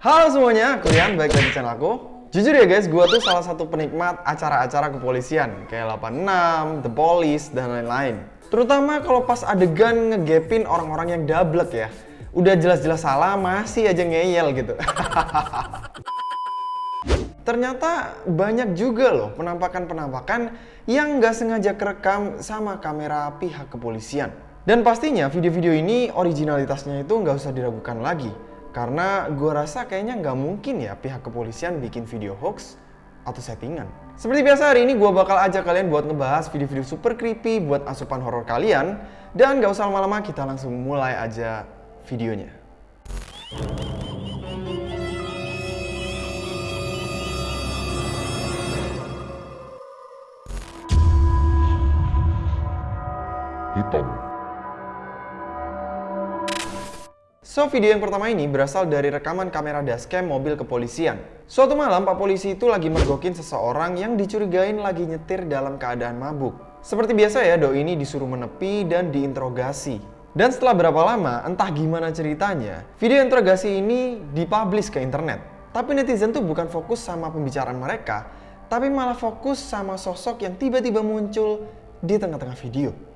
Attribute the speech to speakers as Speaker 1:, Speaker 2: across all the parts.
Speaker 1: Halo semuanya, kalian baik lagi di channel aku. Jujur ya guys, gue tuh salah satu penikmat acara-acara kepolisian kayak 86, The Police, dan lain-lain. Terutama kalau pas adegan ngegepin orang-orang yang dablek ya. Udah jelas-jelas salah, masih aja ngeyel gitu. Ternyata banyak juga loh penampakan-penampakan yang nggak sengaja kerekam sama kamera pihak kepolisian. Dan pastinya video-video ini originalitasnya itu nggak usah diragukan lagi. Karena gue rasa kayaknya nggak mungkin ya pihak kepolisian bikin video hoax atau settingan. Seperti biasa hari ini gue bakal ajak kalian buat ngebahas video-video super creepy buat asupan horor kalian. Dan nggak usah lama-lama kita langsung mulai aja videonya.
Speaker 2: hitam.
Speaker 1: So, video yang pertama ini berasal dari rekaman kamera dashcam mobil kepolisian. Suatu malam, Pak Polisi itu lagi mergokin seseorang yang dicurigain lagi nyetir dalam keadaan mabuk. Seperti biasa ya, doi ini disuruh menepi dan diinterogasi. Dan setelah berapa lama, entah gimana ceritanya, video interogasi ini dipublish ke internet. Tapi netizen tuh bukan fokus sama pembicaraan mereka, tapi malah fokus sama sosok yang tiba-tiba muncul di tengah-tengah video.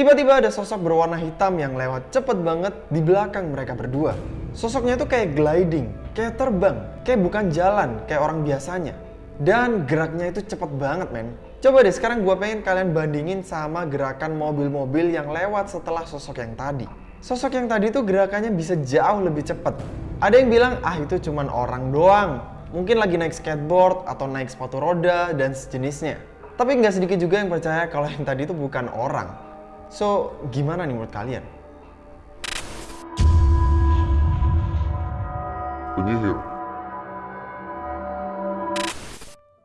Speaker 1: Tiba-tiba ada sosok berwarna hitam yang lewat cepet banget di belakang mereka berdua. Sosoknya itu kayak gliding, kayak terbang, kayak bukan jalan, kayak orang biasanya. Dan geraknya itu cepet banget men. Coba deh sekarang gue pengen kalian bandingin sama gerakan mobil-mobil yang lewat setelah sosok yang tadi. Sosok yang tadi tuh gerakannya bisa jauh lebih cepet. Ada yang bilang, ah itu cuman orang doang. Mungkin lagi naik skateboard atau naik sepatu roda dan sejenisnya. Tapi nggak sedikit juga yang percaya kalau yang tadi itu bukan orang. So, gimana nih menurut kalian?
Speaker 2: Penyihir.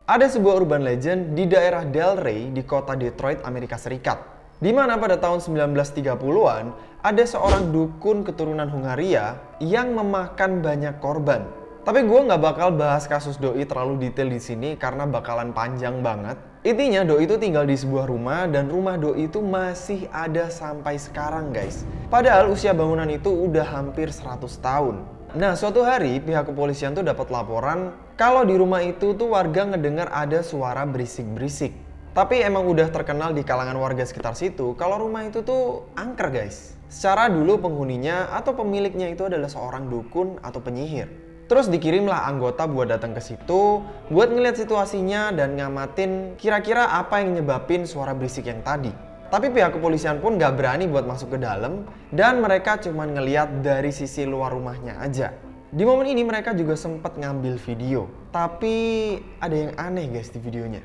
Speaker 1: Ada sebuah urban legend di daerah Delray di kota Detroit, Amerika Serikat. Di mana pada tahun 1930-an ada seorang dukun keturunan Hungaria yang memakan banyak korban. Tapi gue nggak bakal bahas kasus doi terlalu detail di sini karena bakalan panjang banget. Intinya doi itu tinggal di sebuah rumah dan rumah doi itu masih ada sampai sekarang guys. Padahal usia bangunan itu udah hampir 100 tahun. Nah suatu hari pihak kepolisian tuh dapat laporan kalau di rumah itu tuh warga ngedengar ada suara berisik-berisik. Tapi emang udah terkenal di kalangan warga sekitar situ kalau rumah itu tuh angker guys. Secara dulu penghuninya atau pemiliknya itu adalah seorang dukun atau penyihir. Terus dikirimlah anggota buat datang ke situ, buat ngeliat situasinya dan ngamatin kira-kira apa yang nyebabin suara berisik yang tadi. Tapi pihak kepolisian pun gak berani buat masuk ke dalam dan mereka cuma ngeliat dari sisi luar rumahnya aja. Di momen ini mereka juga sempat ngambil video. Tapi ada yang aneh guys di videonya.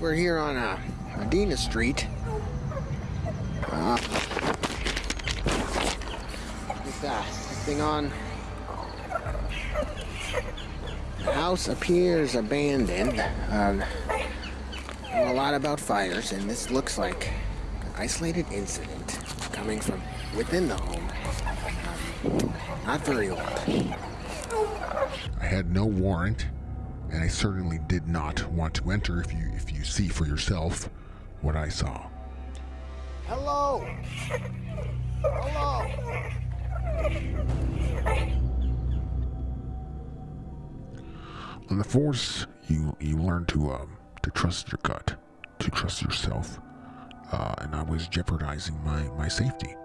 Speaker 3: We're here on uh, Medina Street. Uh, that thing on. The house appears abandoned. Um, know a lot about fires, and this looks like an isolated incident coming from within the home. Um, not very old.
Speaker 2: I had no warrant, and I certainly did not want to enter if you if you see for yourself what I saw.
Speaker 3: Hello. Hello.
Speaker 2: On the force, you you learn to um to trust your gut, to trust yourself, uh, and I was jeopardizing my my safety.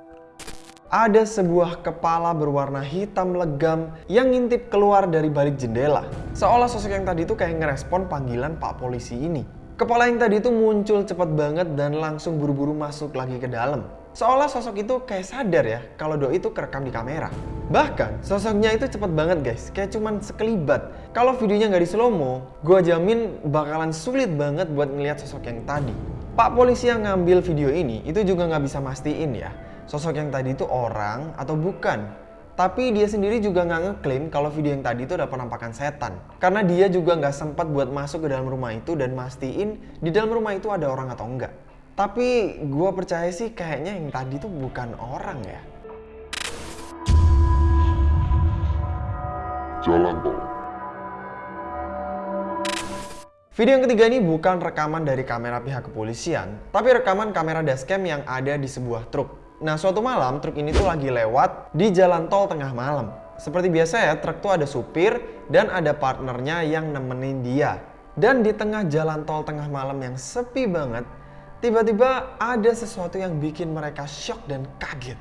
Speaker 1: Ada sebuah kepala berwarna hitam legam yang ngintip keluar dari balik jendela. Seolah sosok yang tadi itu kayak ngerespon panggilan pak polisi ini. Kepala yang tadi itu muncul cepat banget dan langsung buru-buru masuk lagi ke dalam. Seolah sosok itu kayak sadar ya kalau doi itu kerekam di kamera. Bahkan sosoknya itu cepet banget guys, kayak cuman sekelibat. Kalau videonya nggak di slow mo, gue jamin bakalan sulit banget buat ngeliat sosok yang tadi. Pak polisi yang ngambil video ini itu juga nggak bisa mastiin ya, sosok yang tadi itu orang atau bukan. Tapi dia sendiri juga nggak ngeklaim kalau video yang tadi itu ada penampakan setan. Karena dia juga nggak sempat buat masuk ke dalam rumah itu dan mastiin di dalam rumah itu ada orang atau enggak. Tapi gue percaya sih kayaknya yang tadi tuh bukan orang ya.
Speaker 2: Jalan tol.
Speaker 1: Video yang ketiga ini bukan rekaman dari kamera pihak kepolisian, tapi rekaman kamera dashcam yang ada di sebuah truk. Nah, suatu malam truk ini tuh lagi lewat di jalan tol tengah malam. Seperti biasa ya, truk tuh ada supir dan ada partnernya yang nemenin dia. Dan di tengah jalan tol tengah malam yang sepi banget, tiba-tiba ada sesuatu yang bikin mereka shock dan kaget.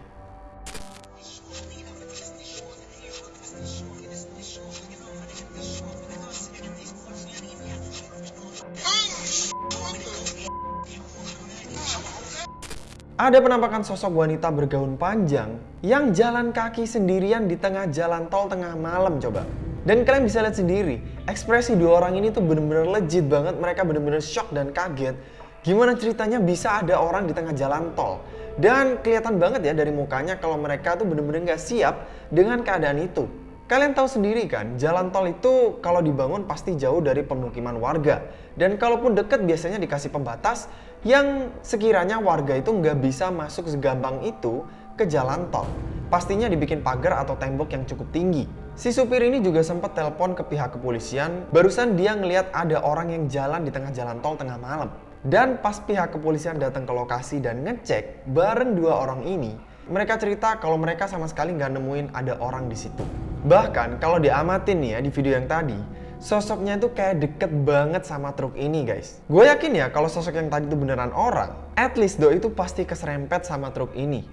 Speaker 1: Ada penampakan sosok wanita bergaun panjang yang jalan kaki sendirian di tengah jalan tol tengah malam coba. Dan kalian bisa lihat sendiri, ekspresi dua orang ini tuh bener-bener legit banget, mereka bener-bener shock dan kaget. Gimana ceritanya bisa ada orang di tengah jalan tol? Dan kelihatan banget ya dari mukanya kalau mereka tuh bener-bener gak siap dengan keadaan itu. Kalian tahu sendiri kan, jalan tol itu kalau dibangun pasti jauh dari pemukiman warga. Dan kalaupun deket biasanya dikasih pembatas yang sekiranya warga itu nggak bisa masuk segampang itu ke jalan tol. Pastinya dibikin pagar atau tembok yang cukup tinggi. Si supir ini juga sempat telepon ke pihak kepolisian, barusan dia ngelihat ada orang yang jalan di tengah jalan tol tengah malam. Dan pas pihak kepolisian datang ke lokasi dan ngecek bareng dua orang ini, mereka cerita kalau mereka sama sekali nggak nemuin ada orang di situ. Bahkan kalau diamatin nih ya di video yang tadi, sosoknya itu kayak deket banget sama truk ini guys. Gue yakin ya kalau sosok yang tadi itu beneran orang, at least Doi itu pasti keserempet sama truk ini.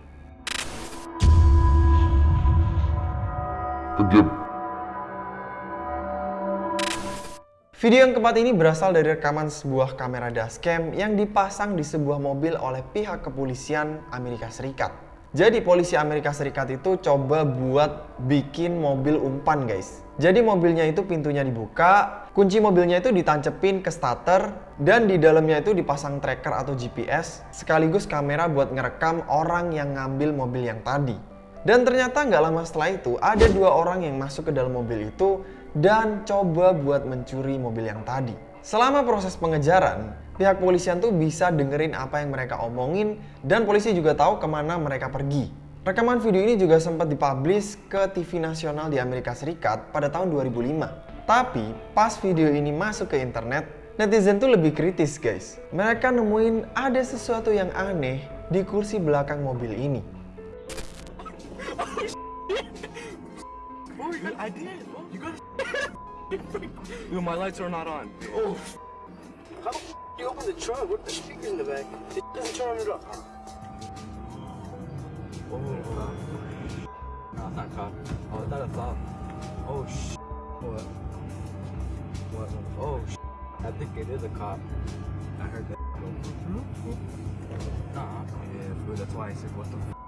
Speaker 2: Kedip,
Speaker 1: Video yang keempat ini berasal dari rekaman sebuah kamera dashcam yang dipasang di sebuah mobil oleh pihak kepolisian Amerika Serikat. Jadi polisi Amerika Serikat itu coba buat bikin mobil umpan guys. Jadi mobilnya itu pintunya dibuka, kunci mobilnya itu ditancepin ke starter, dan di dalamnya itu dipasang tracker atau GPS, sekaligus kamera buat ngerekam orang yang ngambil mobil yang tadi. Dan ternyata nggak lama setelah itu, ada dua orang yang masuk ke dalam mobil itu dan coba buat mencuri mobil yang tadi. Selama proses pengejaran, pihak polisian tuh bisa dengerin apa yang mereka omongin dan polisi juga tahu ke mana mereka pergi. Rekaman video ini juga sempat dipublish ke TV nasional di Amerika Serikat pada tahun 2005. Tapi pas video ini masuk ke internet, netizen tuh lebih kritis guys. Mereka nemuin ada sesuatu yang aneh di kursi belakang mobil ini.
Speaker 4: I did. You got. Yo, my lights are not on. Oh,
Speaker 5: How the you open the trunk? What the speakers in the back? It doesn't turn it up.
Speaker 4: oh. No, it's not cop. Oh, I thought I saw. Oh sh. What? What? Oh sh. I think it is a cop. I heard that. Nah. Yeah, fool. That's why I said what the.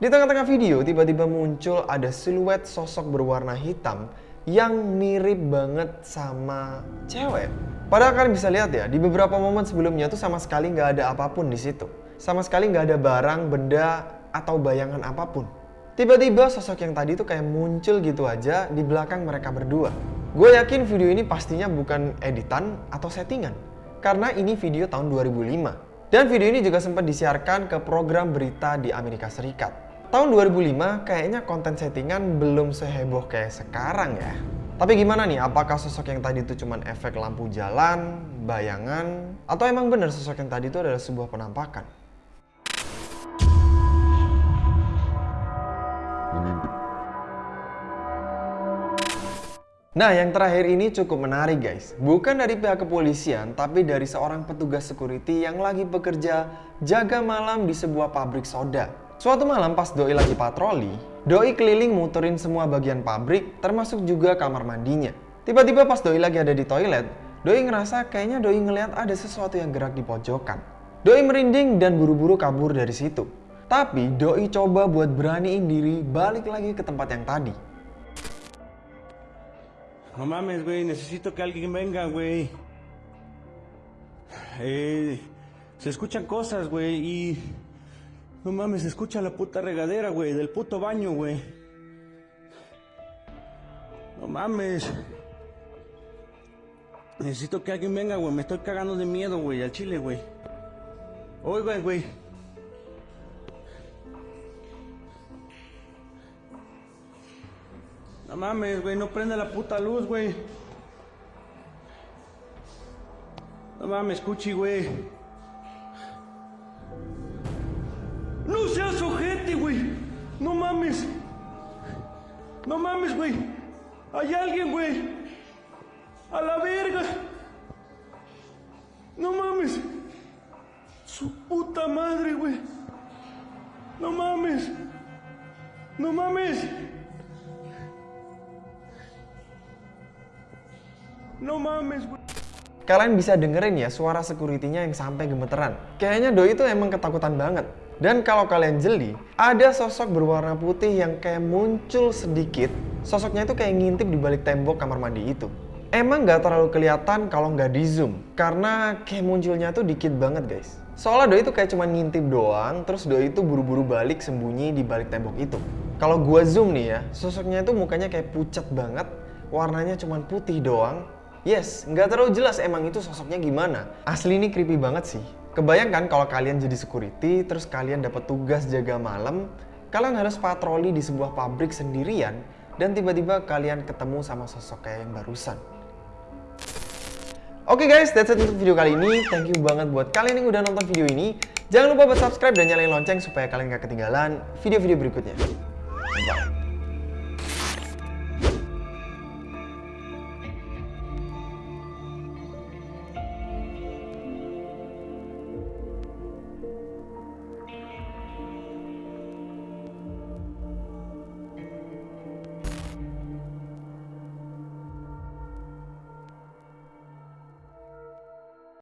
Speaker 1: Di tengah-tengah video, tiba-tiba muncul ada siluet sosok berwarna hitam yang mirip banget sama cewek. Padahal kalian bisa lihat ya, di beberapa momen sebelumnya tuh sama sekali nggak ada apa pun di situ. Sama sekali nggak ada barang, benda, atau bayangan apa pun. Tiba-tiba sosok yang tadi tuh kayak muncul gitu aja di belakang mereka berdua. Gue yakin video ini pastinya bukan editan atau settingan. Karena ini video tahun 2005. Dan video ini juga sempat disiarkan ke program berita di Amerika Serikat. Tahun 2005 kayaknya konten settingan belum seheboh kayak sekarang ya. Tapi gimana nih, apakah sosok yang tadi itu cuma efek lampu jalan, bayangan, atau emang bener sosok yang tadi itu adalah sebuah penampakan? Nah, yang terakhir ini cukup menarik guys. Bukan dari pihak kepolisian, tapi dari seorang petugas security yang lagi bekerja jaga malam di sebuah pabrik soda. Suatu malam pas Doi lagi patroli, Doi keliling muterin semua bagian pabrik, termasuk juga kamar mandinya. Tiba-tiba pas Doi lagi ada di toilet, Doi ngerasa kayaknya Doi ngeliat ada sesuatu yang gerak di pojokan. Doi merinding dan buru-buru kabur dari situ. Tapi Doi coba buat beraniin diri balik lagi ke tempat yang tadi.
Speaker 6: No mames, güey, necesito que alguien venga, güey. Eh, se escuchan cosas, güey, y... No mames, escucha la puta regadera, güey, del puto baño, güey. No mames. Necesito que alguien venga, güey, me estoy cagando de miedo, güey, al chile, güey. Oiga, güey. No mames, güey, no prende la puta luz, güey. No mames, Cuchi, güey. Ojete, güey. No mames. No mames, güey. Hay alguien, güey. A la verga. No mames. Su puta madre, güey. No mames. No mames. No mames, güey.
Speaker 1: Kalian bisa dengerin ya suara security-nya yang sampai gemeteran. Kayaknya Doi itu emang ketakutan banget. Dan kalau kalian jeli, ada sosok berwarna putih yang kayak muncul sedikit. Sosoknya itu kayak ngintip di balik tembok kamar mandi itu. Emang nggak terlalu kelihatan kalau nggak di zoom, karena kayak munculnya tuh dikit banget guys. Soalnya Doi itu kayak cuma ngintip doang, terus Doi itu buru-buru balik sembunyi di balik tembok itu. Kalau gua zoom nih ya, sosoknya itu mukanya kayak pucat banget, warnanya cuma putih doang, Yes, nggak terlalu jelas emang itu sosoknya gimana. Asli ini creepy banget sih. Kebayangkan kalau kalian jadi security, terus kalian dapat tugas jaga malam, kalian harus patroli di sebuah pabrik sendirian, dan tiba-tiba kalian ketemu sama sosok kayak yang barusan. Oke okay guys, that's it untuk video kali ini. Thank you banget buat kalian yang udah nonton video ini. Jangan lupa buat subscribe dan nyalain lonceng supaya kalian gak ketinggalan video-video berikutnya. Bye.